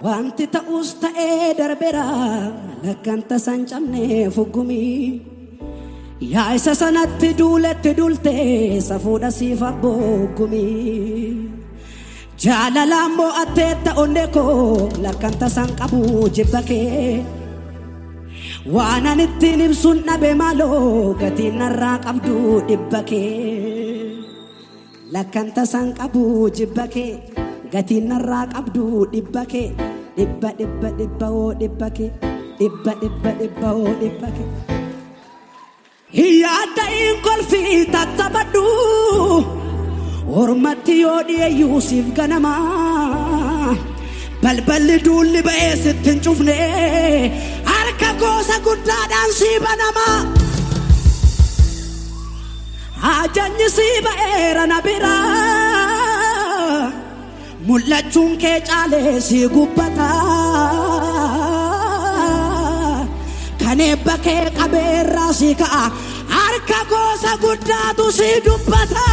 Wanti ta'us ta'ee darbeera lakkaan tasaan cabnee fuggumii. Yaa isa sanatti duuletti duulte safuudha siif abboogumii. Jaalalaan mo'attee ta'onne koo lakkaan tasaan qabu jibba kee. Waan ani ittiin ibsuun dhabe maaloo gatiin narraa qabdu dhibba kee. Lakkaan tasaan qabu jibba kee gatiin narraa qabdu dhibba kee. Dhibba dhibba dhibba oo dhibba kee. Dhibba dhibba dhibba oo dhibba kee. Yaadda hin kolfii tattabadhu Ormatti yoo dhiyeeyyuu siif ganama Balballi duulli ba'ee sitti hin cufne Harka goosa guddaadhaan sii banama Ajajni sii ba'eera na bira mul'achuun kee caalee si gubbata kan eebba kee qabeerraa si ka'a harka goosa guddaatu si dubbata.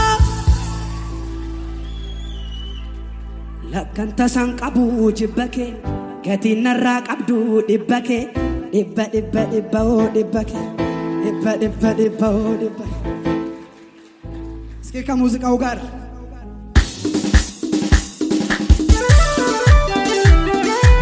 Lakkanta san qabu jibba kee gatiin narraa qabdu dhibba kee dhibba dhibba dhibba oo dhibba kee dhibba dhibba dhibba oo dhibba. Iskii kan muuziqaa ugaara.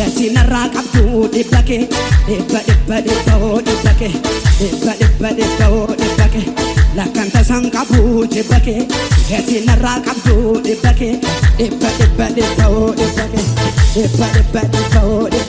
Gatinarraa qabdu dhibba kee dhibba dhibba dhibbaoo dhibba kee dhibba dhibba dhibbaoo dhibba kee lakkanta san qabu dhibba kee gatinarraa qabdu dhibba kee dhibba dhibba dhibbaoo dhibba kee dhibba dhibba dhibbaoo dhibba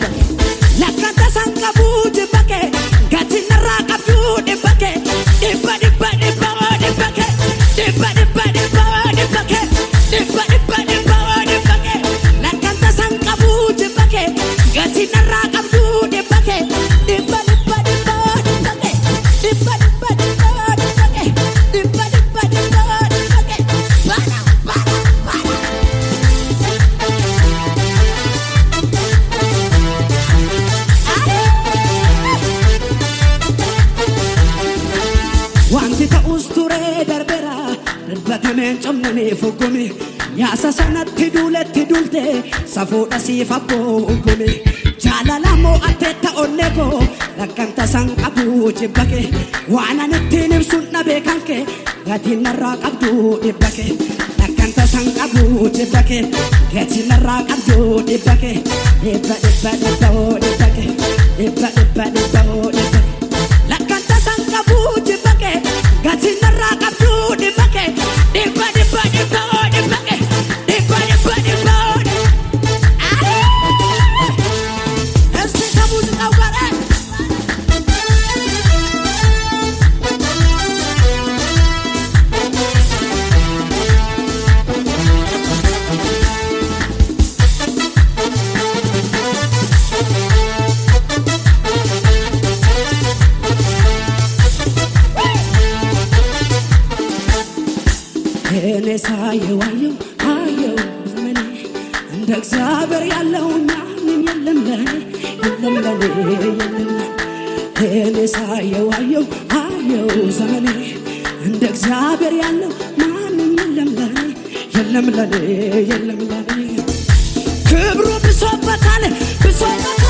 Wanti ta'us turee darbeera darbatameen cabnanii fuggumi nyaasa sanatti duuletti duulte safuudha siif abboogumi jaalala mo'attee ta'onne koo lakkan tasaan qabu jibba kee waan ani ittiin ibsuun dhabee kan kee gatiin narraa qabdu dhibba kee lakkan tasaan qabu jibba kee gatiin narraa qabdu dhibba kee dhibba dhibba dhibba እኔ ሳየው አየው አየው ዘመኔ። እንደ እግዚአብሔር ያለው ማንም የለም ለኔ የለም ለኔ የለም እኔ ሳየው አየው አየው ዘመኔ። እንደ እግዚአብሔር ያለው ማንም የለም ለኔ የለም ለኔ የለም ለኔ። ክብሩ ብሶበታል ብሶበታል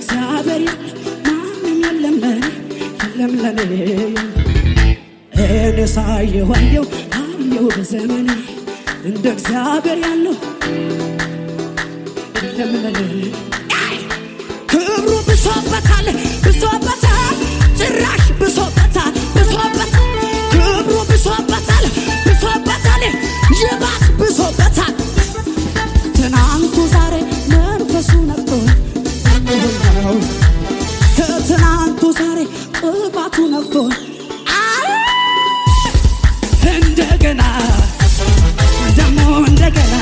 እግዚአብሔር ማንም የለም ለኔ የለም ለኔ። እኔስ አየው አየው አየው በዘመኔ እንደ እግዚአብሔር ያለው የለም ለኔ እንደገና ደግሞ እንደገና